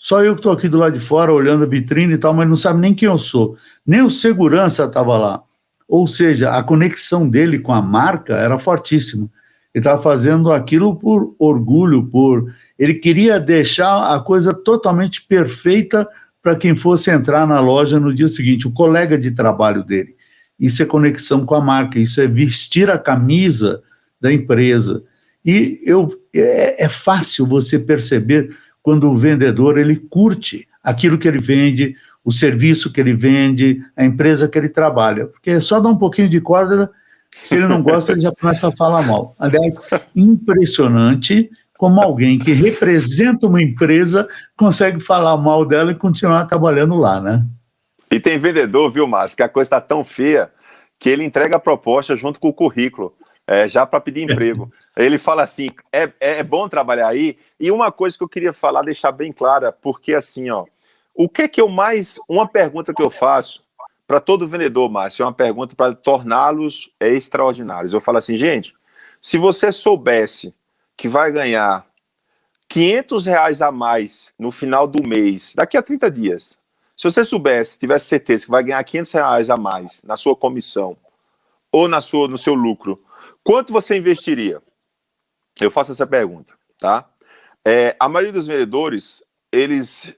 Só eu que estou aqui do lado de fora olhando a vitrine e tal, mas não sabe nem quem eu sou. Nem o segurança estava lá. Ou seja, a conexão dele com a marca era fortíssima. Ele estava fazendo aquilo por orgulho, por ele queria deixar a coisa totalmente perfeita para quem fosse entrar na loja no dia seguinte, o colega de trabalho dele. Isso é conexão com a marca, isso é vestir a camisa da empresa. E eu, é, é fácil você perceber quando o vendedor ele curte aquilo que ele vende, o serviço que ele vende, a empresa que ele trabalha. Porque é só dar um pouquinho de corda se ele não gosta, ele já começa a falar mal. Aliás, impressionante como alguém que representa uma empresa consegue falar mal dela e continuar trabalhando lá, né? E tem vendedor, viu, Márcio, que a coisa está tão feia que ele entrega a proposta junto com o currículo, é, já para pedir emprego. ele fala assim, é, é bom trabalhar aí? E uma coisa que eu queria falar, deixar bem clara, porque assim, ó, o que que eu mais... Uma pergunta que eu faço para todo vendedor, Márcio, é uma pergunta para torná-los extraordinários. Eu falo assim, gente, se você soubesse que vai ganhar 500 reais a mais no final do mês, daqui a 30 dias, se você soubesse, tivesse certeza que vai ganhar 500 reais a mais na sua comissão ou na sua, no seu lucro, quanto você investiria? Eu faço essa pergunta, tá? É, a maioria dos vendedores, eles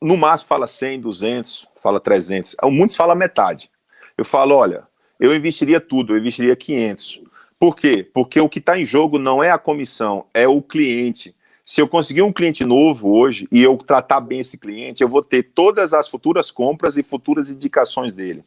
no máximo fala 100, 200, fala 300, muitos falam metade. Eu falo, olha, eu investiria tudo, eu investiria 500. Por quê? Porque o que está em jogo não é a comissão, é o cliente. Se eu conseguir um cliente novo hoje e eu tratar bem esse cliente, eu vou ter todas as futuras compras e futuras indicações dele.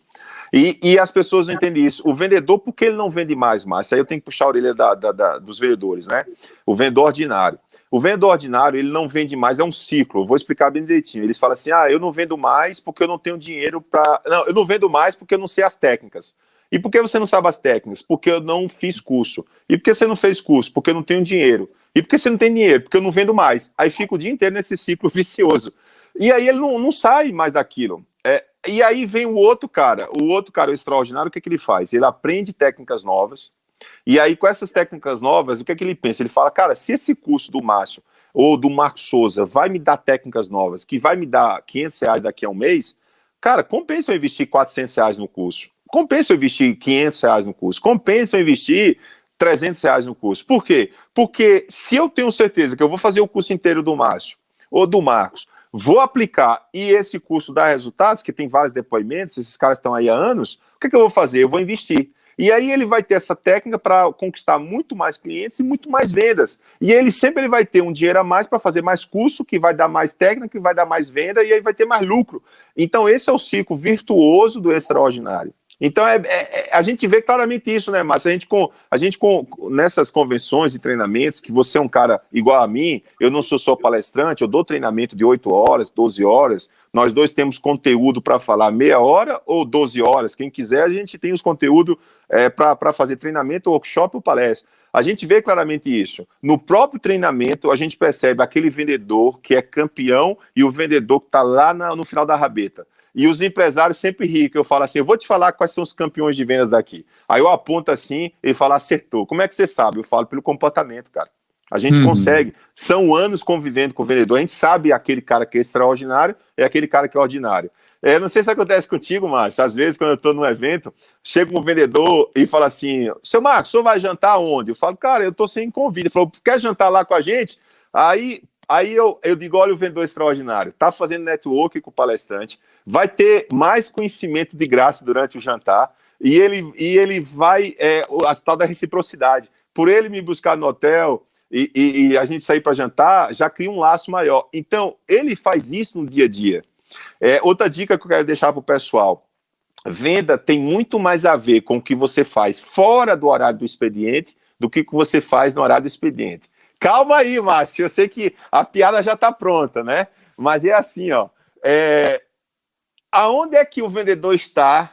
E, e as pessoas não entendem isso. O vendedor, por que ele não vende mais, Márcio? Aí eu tenho que puxar a orelha da, da, da, dos vendedores, né? O vendedor ordinário. O vendedor ordinário, ele não vende mais, é um ciclo. Eu vou explicar bem direitinho. Eles falam assim, ah, eu não vendo mais porque eu não tenho dinheiro para... Não, eu não vendo mais porque eu não sei as técnicas. E por que você não sabe as técnicas? Porque eu não fiz curso. E por que você não fez curso? Porque eu não tenho dinheiro. E por que você não tem dinheiro? Porque eu não vendo mais. Aí fica o dia inteiro nesse ciclo vicioso. E aí ele não, não sai mais daquilo. É, e aí vem o outro cara. O outro cara, o extraordinário, o que, que ele faz? Ele aprende técnicas novas, E aí, com essas técnicas novas, o que é que ele pensa? Ele fala, cara, se esse curso do Márcio ou do Marcos Souza vai me dar técnicas novas, que vai me dar 500 reais daqui a um mês, cara, compensa eu investir 400 reais no curso. Compensa eu investir 500 reais no curso. Compensa eu investir 300 reais no curso. Por quê? Porque se eu tenho certeza que eu vou fazer o curso inteiro do Márcio ou do Marcos, vou aplicar e esse curso dá resultados, que tem vários depoimentos, esses caras estão aí há anos, o que, que eu vou fazer? Eu vou investir. E aí ele vai ter essa técnica para conquistar muito mais clientes e muito mais vendas. E ele sempre ele vai ter um dinheiro a mais para fazer mais curso, que vai dar mais técnica, que vai dar mais venda e aí vai ter mais lucro. Então esse é o ciclo virtuoso do extraordinário. Então, é, é, é, a gente vê claramente isso, né, Márcio? A gente, com, a gente com, nessas convenções e treinamentos, que você é um cara igual a mim, eu não sou só palestrante, eu dou treinamento de 8 horas, 12 horas, nós dois temos conteúdo para falar meia hora ou 12 horas, quem quiser, a gente tem os conteúdos é, para fazer treinamento, workshop ou palestra. A gente vê claramente isso. No próprio treinamento, a gente percebe aquele vendedor que é campeão e o vendedor que está lá na, no final da rabeta. E os empresários sempre riem, que eu falo assim, eu vou te falar quais são os campeões de vendas daqui. Aí eu aponto assim, ele fala, acertou. Como é que você sabe? Eu falo pelo comportamento, cara. A gente uhum. consegue. São anos convivendo com o vendedor. A gente sabe aquele cara que é extraordinário é aquele cara que é ordinário. É, não sei se acontece contigo, Márcio. Às vezes, quando eu estou num evento, chega um vendedor e fala assim: Seu Marcos, o senhor vai jantar onde? Eu falo, cara, eu estou sem convite. Ele falou, quer jantar lá com a gente? Aí Aí eu, eu digo, olha o vendedor extraordinário, está fazendo network com o palestrante, vai ter mais conhecimento de graça durante o jantar, e ele, e ele vai, é, a tal da reciprocidade. Por ele me buscar no hotel e, e, e a gente sair para jantar, já cria um laço maior. Então, ele faz isso no dia a dia. É, outra dica que eu quero deixar para o pessoal, venda tem muito mais a ver com o que você faz fora do horário do expediente do que o que você faz no horário do expediente. Calma aí, Márcio, eu sei que a piada já está pronta, né? Mas é assim, ó. É... Aonde é que o vendedor está?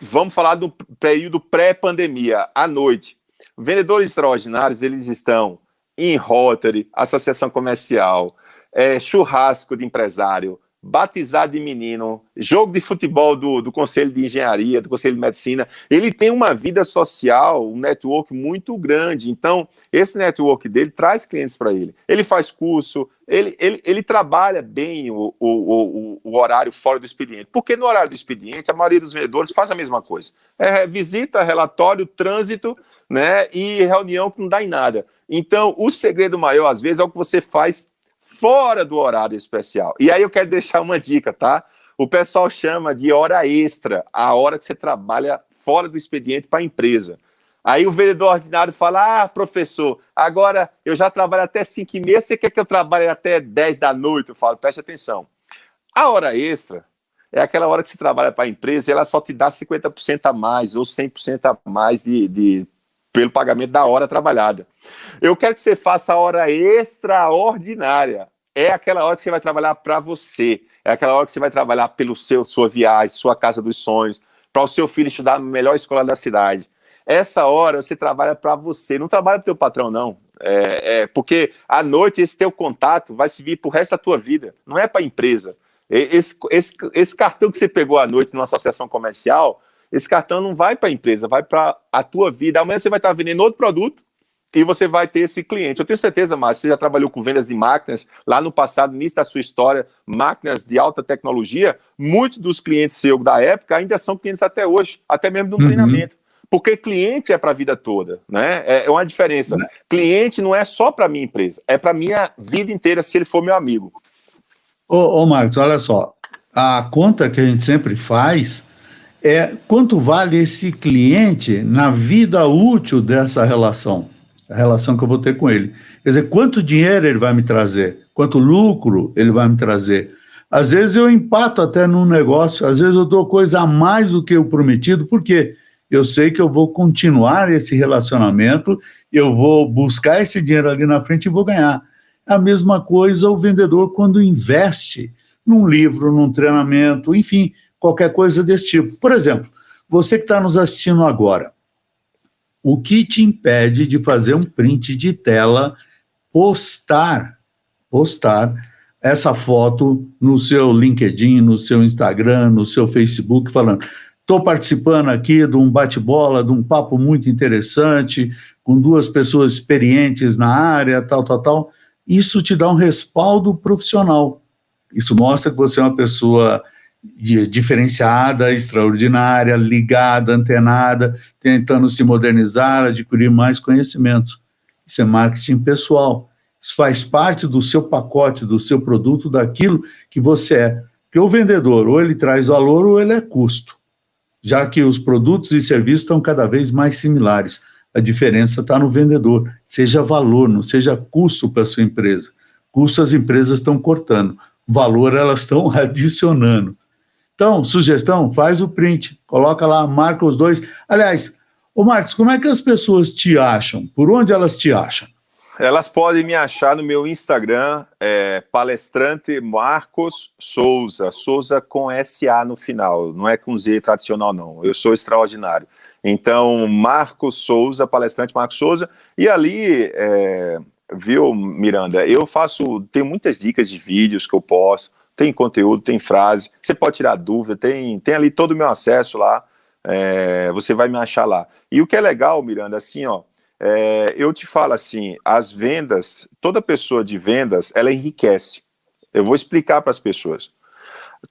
Vamos falar do período pré-pandemia, à noite. Vendedores extraordinários, eles estão em Rotary, associação comercial, é, churrasco de empresário, batizado de menino, jogo de futebol do, do Conselho de Engenharia, do Conselho de Medicina, ele tem uma vida social, um network muito grande. Então, esse network dele traz clientes para ele. Ele faz curso, ele, ele, ele trabalha bem o, o, o, o, horário fora do expediente. Porque no horário do expediente, a maioria dos vendedores faz a mesma coisa. É visita, relatório, trânsito né, e reunião que não dá em nada. Então, o segredo maior, às vezes, é o que você faz fora do horário especial. E aí eu quero deixar uma dica, tá? O pessoal chama de hora extra, a hora que você trabalha fora do expediente para a empresa. Aí o vendedor ordinário fala, ah, professor, agora eu já trabalho até 5 e meia, você quer que eu trabalhe até 10 da noite? Eu falo, preste atenção. A hora extra é aquela hora que você trabalha para a empresa e ela só te dá 50% a mais ou 100% a mais de, de pelo pagamento da hora trabalhada. Eu quero que você faça a hora extraordinária. É aquela hora que você vai trabalhar para você. É aquela hora que você vai trabalhar pelo seu sua viagem, sua casa dos sonhos, para o seu filho estudar na melhor escola da cidade. Essa hora você trabalha para você, não trabalha para o teu patrão, não. É, é, porque à noite esse teu contato vai servir para o resto da tua vida, não é para a empresa. Esse, esse, esse cartão que você pegou à noite numa associação comercial, esse cartão não vai para a empresa, vai para a tua vida. Amanhã você vai estar vendendo outro produto e você vai ter esse cliente. Eu tenho certeza, Márcio, você já trabalhou com vendas de máquinas lá no passado, início da sua história, máquinas de alta tecnologia. Muitos dos clientes seus da época ainda são clientes até hoje, até mesmo um uhum. treinamento. Porque cliente é para a vida toda, né? É, é uma diferença. Né? Cliente não é só para minha empresa, é para minha vida inteira se ele for meu amigo. Ô, ô Marcos, olha só, a conta que a gente sempre faz é quanto vale esse cliente na vida útil dessa relação, a relação que eu vou ter com ele. Quer dizer, quanto dinheiro ele vai me trazer, quanto lucro ele vai me trazer. Às vezes eu empato até num negócio, às vezes eu dou coisa a mais do que o prometido, porque eu sei que eu vou continuar esse relacionamento, eu vou buscar esse dinheiro ali na frente e vou ganhar. A mesma coisa o vendedor quando investe num livro, num treinamento, enfim, qualquer coisa desse tipo. Por exemplo, você que está nos assistindo agora, o que te impede de fazer um print de tela, postar, postar essa foto no seu LinkedIn, no seu Instagram, no seu Facebook, falando estou participando aqui de um bate-bola, de um papo muito interessante, com duas pessoas experientes na área, tal, tal, tal. Isso te dá um respaldo profissional. Isso mostra que você é uma pessoa diferenciada, extraordinária, ligada, antenada, tentando se modernizar, adquirir mais conhecimento. Isso é marketing pessoal. Isso faz parte do seu pacote, do seu produto, daquilo que você é. Porque o vendedor, ou ele traz valor, ou ele é custo. Já que os produtos e serviços estão cada vez mais similares. A diferença está no vendedor. Seja valor, não seja custo para a sua empresa. Custo as empresas estão cortando. Valor elas estão adicionando. Então, sugestão, faz o print, coloca lá, marca os dois. Aliás, ô Marcos, como é que as pessoas te acham? Por onde elas te acham? Elas podem me achar no meu Instagram, é, palestrante Marcos Souza, Souza com SA no final, não é com Z tradicional não, eu sou extraordinário. Então, Marcos Souza, palestrante Marcos Souza, e ali, é, viu, Miranda, eu faço, tenho muitas dicas de vídeos que eu posto, tem conteúdo, tem frase, você pode tirar dúvida, tem, tem ali todo o meu acesso lá, é, você vai me achar lá. E o que é legal, Miranda, assim, ó, é, eu te falo assim, as vendas, toda pessoa de vendas, ela enriquece. Eu vou explicar para as pessoas.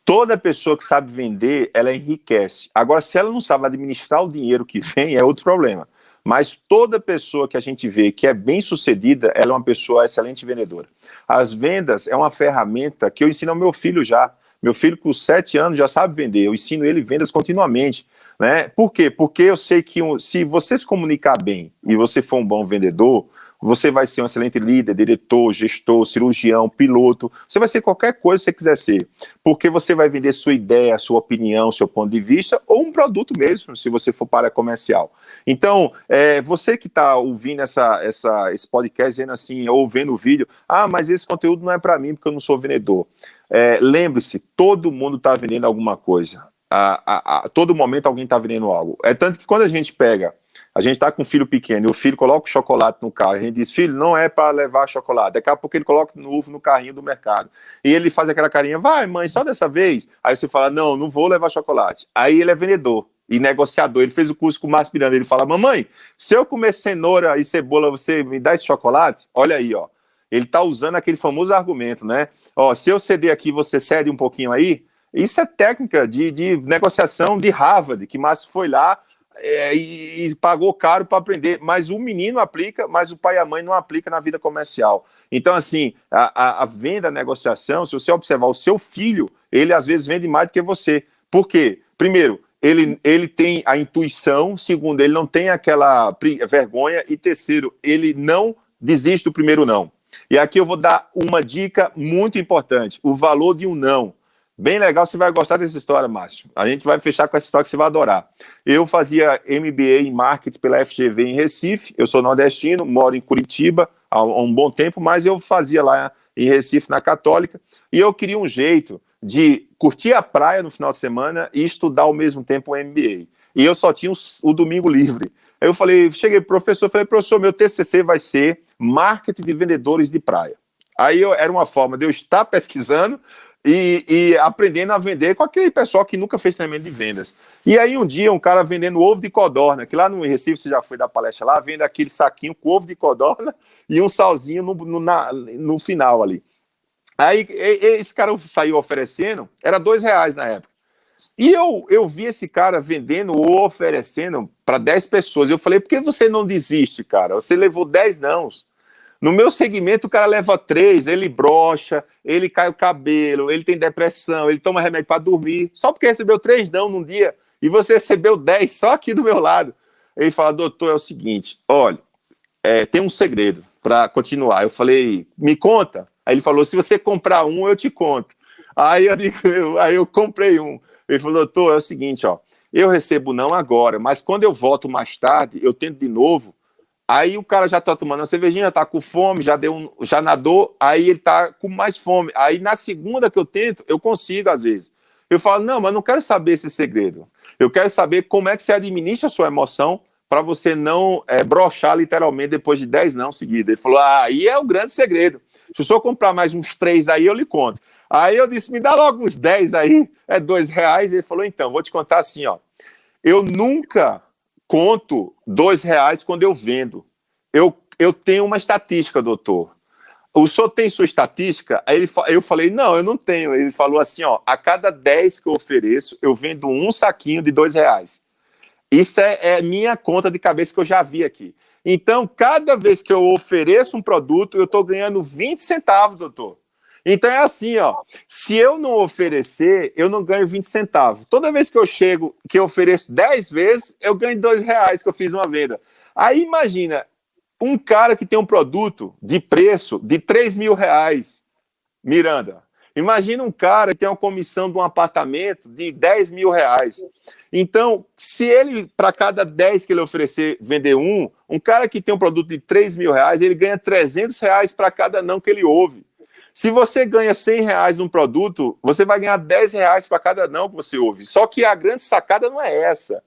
Toda pessoa que sabe vender, ela enriquece. Agora, se ela não sabe administrar o dinheiro que vem, é outro problema. Mas toda pessoa que a gente vê que é bem sucedida, ela é uma pessoa excelente vendedora. As vendas é uma ferramenta que eu ensino ao meu filho já. Meu filho com sete anos já sabe vender, eu ensino ele vendas continuamente. Né? Por quê? Porque eu sei que se você se comunicar bem e você for um bom vendedor, você vai ser um excelente líder, diretor, gestor, cirurgião, piloto, você vai ser qualquer coisa que você quiser ser, porque você vai vender sua ideia, sua opinião, seu ponto de vista, ou um produto mesmo, se você for para comercial. Então, é, você que está ouvindo essa, essa, esse podcast, dizendo assim, ou vendo o vídeo, ah, mas esse conteúdo não é para mim, porque eu não sou vendedor. É, Lembre-se, todo mundo está vendendo alguma coisa. A, a, a, todo momento alguém está vendendo algo. É tanto que quando a gente pega a gente está com um filho pequeno e o filho coloca o chocolate no carro, a gente diz, filho, não é para levar chocolate. Daqui a pouco ele coloca no ovo no carrinho do mercado. E ele faz aquela carinha, vai mãe, só dessa vez. Aí você fala, não, não vou levar chocolate. Aí ele é vendedor e negociador. Ele fez o curso com o Márcio Miranda. Ele fala, mamãe, se eu comer cenoura e cebola, você me dá esse chocolate? Olha aí, ó. Ele está usando aquele famoso argumento, né? Ó, se eu ceder aqui, você cede um pouquinho aí? Isso é técnica de, de negociação de Harvard, que Márcio foi lá, é, e, e, pagou caro para aprender, mas o menino aplica, mas o pai e a mãe não aplica na vida comercial. Então, assim, a, a, a, venda, a negociação, se você observar o seu filho, ele às vezes vende mais do que você. Por quê? Primeiro, ele, ele tem a intuição, segundo, ele não tem aquela vergonha, e terceiro, ele não desiste do primeiro não. E aqui eu vou dar uma dica muito importante, o valor de um não. Bem legal, você vai gostar dessa história, Márcio. A gente vai fechar com essa história que você vai adorar. Eu fazia MBA em Marketing pela FGV em Recife, eu sou nordestino, moro em Curitiba há um bom tempo, mas eu fazia lá em Recife, na Católica, e eu queria um jeito de curtir a praia no final de semana e estudar ao mesmo tempo o MBA. E eu só tinha o, domingo livre. Aí eu falei, cheguei pro professor, falei, professor, meu TCC vai ser Marketing de Vendedores de Praia. Aí eu, era uma forma de eu estar pesquisando, e, e, aprendendo a vender com aquele pessoal que nunca fez treinamento de vendas. E aí um dia um cara vendendo ovo de codorna, que lá no Recife você já foi dar palestra lá, vende aquele saquinho com ovo de codorna e um salzinho no, no, na, no final ali. Aí esse cara saiu oferecendo, era dois reais na época. E eu, eu vi esse cara vendendo ou oferecendo para 10 pessoas. Eu falei, por que você não desiste, cara? Você levou 10 não. No meu segmento, o cara leva três, ele brocha, ele cai o cabelo, ele tem depressão, ele toma remédio para dormir, só porque recebeu três não num dia, e você recebeu dez só aqui do meu lado. Ele fala, doutor, é o seguinte, olha, é, tem um segredo para continuar. Eu falei, me conta. Aí ele falou, se você comprar um, eu te conto. Aí eu, digo, eu, aí eu comprei um. Ele falou, doutor, é o seguinte, ó, eu recebo não agora, mas quando eu volto mais tarde, eu tento de novo, Aí o cara já tá tomando a cervejinha, tá com fome, já deu um, já nadou, aí ele tá com mais fome. Aí na segunda que eu tento, eu consigo às vezes. Eu falo, não, mas não quero saber esse segredo. Eu quero saber como é que você administra a sua emoção para você não é, brochar literalmente depois de 10 não seguidos. Ele falou, ah, aí é o grande segredo. Se o senhor comprar mais uns três aí, eu lhe conto. Aí eu disse, me dá logo uns 10 aí, é dois reais. Ele falou, então, vou te contar assim, ó. Eu nunca conto dois reais quando eu vendo. Eu, eu tenho uma estatística, doutor. O senhor tem sua estatística? Aí ele, eu falei, não, eu não tenho. Ele falou assim, ó, a cada 10 que eu ofereço, eu vendo um saquinho de dois reais. Isso é, é minha conta de cabeça que eu já vi aqui. Então, cada vez que eu ofereço um produto, eu estou ganhando 20 centavos, doutor. Então é assim, ó. Se eu não oferecer, eu não ganho 20 centavos. Toda vez que eu chego, que eu ofereço 10 vezes, eu ganho 2 reais que eu fiz uma venda. Aí imagina, um cara que tem um produto de preço de 3 mil reais, Miranda. Imagina um cara que tem uma comissão de um apartamento de 10 mil reais. Então, se ele, para cada 10 que ele oferecer, vender um, um cara que tem um produto de 3 mil reais, ele ganha 300 reais para cada não que ele ouve. Se você ganha 100 reais num produto, você vai ganhar 10 reais para cada não que você ouve. Só que a grande sacada não é essa.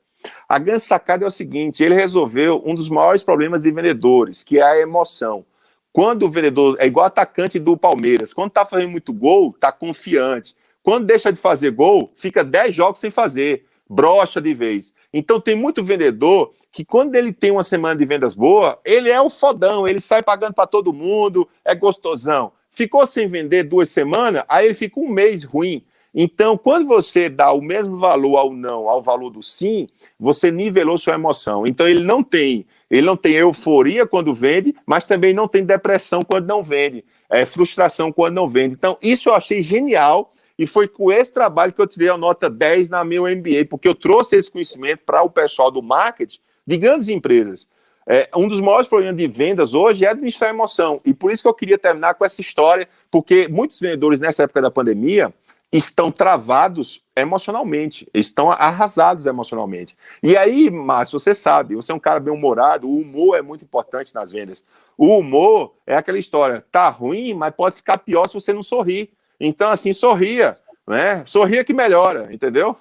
A grande sacada é o seguinte: ele resolveu um dos maiores problemas de vendedores, que é a emoção. Quando o vendedor é igual atacante do Palmeiras, quando está fazendo muito gol, está confiante. Quando deixa de fazer gol, fica 10 jogos sem fazer, brocha de vez. Então tem muito vendedor que quando ele tem uma semana de vendas boa, ele é o fodão, ele sai pagando para todo mundo, é gostosão. Ficou sem vender duas semanas, aí ele fica um mês ruim. Então, quando você dá o mesmo valor ao não, ao valor do sim, você nivelou sua emoção. Então, ele não tem, ele não tem euforia quando vende, mas também não tem depressão quando não vende, é, frustração quando não vende. Então, isso eu achei genial e foi com esse trabalho que eu tirei a nota 10 na meu MBA, porque eu trouxe esse conhecimento para o pessoal do marketing de grandes empresas. É, um dos maiores problemas de vendas hoje é administrar emoção. E por isso que eu queria terminar com essa história, porque muitos vendedores nessa época da pandemia estão travados emocionalmente, estão arrasados emocionalmente. E aí, Márcio, você sabe, você é um cara bem-humorado, o humor é muito importante nas vendas. O humor é aquela história, tá ruim, mas pode ficar pior se você não sorrir. Então, assim, sorria né? Sorria que melhora, entendeu?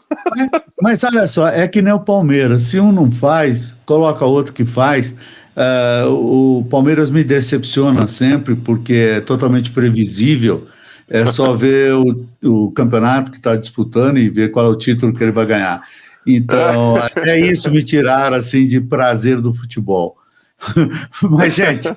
Mas, olha só, é que nem o Palmeiras. Se um não faz, coloca outro que faz. Uh, o Palmeiras me decepciona sempre porque é totalmente previsível. É só ver o, o campeonato que está disputando e ver qual é o título que ele vai ganhar. Então, é isso me tirar assim de prazer do futebol. Mas, gente,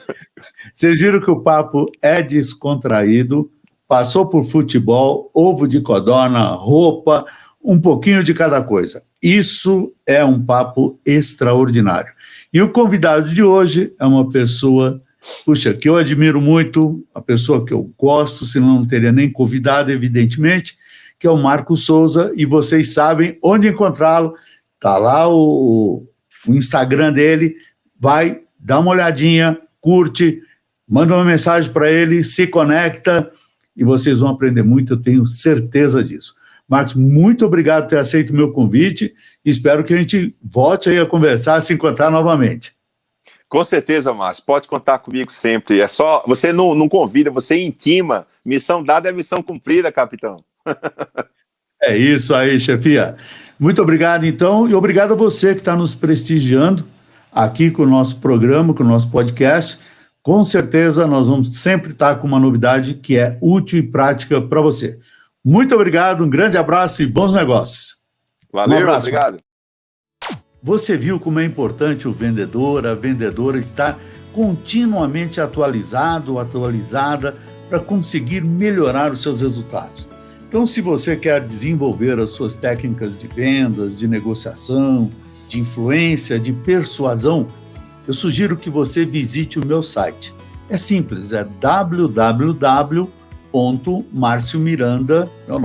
vocês viram que o papo é descontraído passou por futebol, ovo de codorna, roupa, um pouquinho de cada coisa. Isso é um papo extraordinário. E o convidado de hoje é uma pessoa, puxa, que eu admiro muito, a pessoa que eu gosto, senão não teria nem convidado, evidentemente, que é o Marco Souza, e vocês sabem onde encontrá-lo. Está lá o, o Instagram dele, vai, dá uma olhadinha, curte, manda uma mensagem para ele, se conecta, e vocês vão aprender muito, eu tenho certeza disso. Marcos, muito obrigado por ter aceito o meu convite e espero que a gente volte aí a conversar, a se encontrar novamente. Com certeza, Márcio, pode contar comigo sempre. É só, você não, não convida, você intima. Missão dada é missão cumprida, capitão. é isso aí, chefia. Muito obrigado, então, e obrigado a você que está nos prestigiando aqui com o nosso programa, com o nosso podcast. Com certeza, nós vamos sempre estar com uma novidade que é útil e prática para você. Muito obrigado, um grande abraço e bons negócios. Valeu, um obrigado. Você viu como é importante o vendedor, a vendedora estar continuamente atualizado, atualizada, para conseguir melhorar os seus resultados. Então, se você quer desenvolver as suas técnicas de vendas, de negociação, de influência, de persuasão, eu sugiro que você visite o meu site. É simples, é www.marciomiranda, meu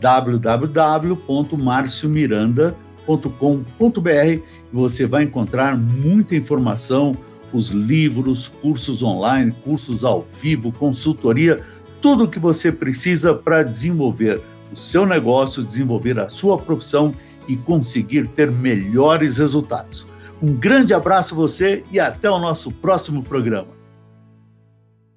www.marciomiranda.com.br você vai encontrar muita informação, os livros, cursos online, cursos ao vivo, consultoria, tudo o que você precisa para desenvolver o seu negócio, desenvolver a sua profissão e conseguir ter melhores resultados. Um grande abraço a você e até o nosso próximo programa.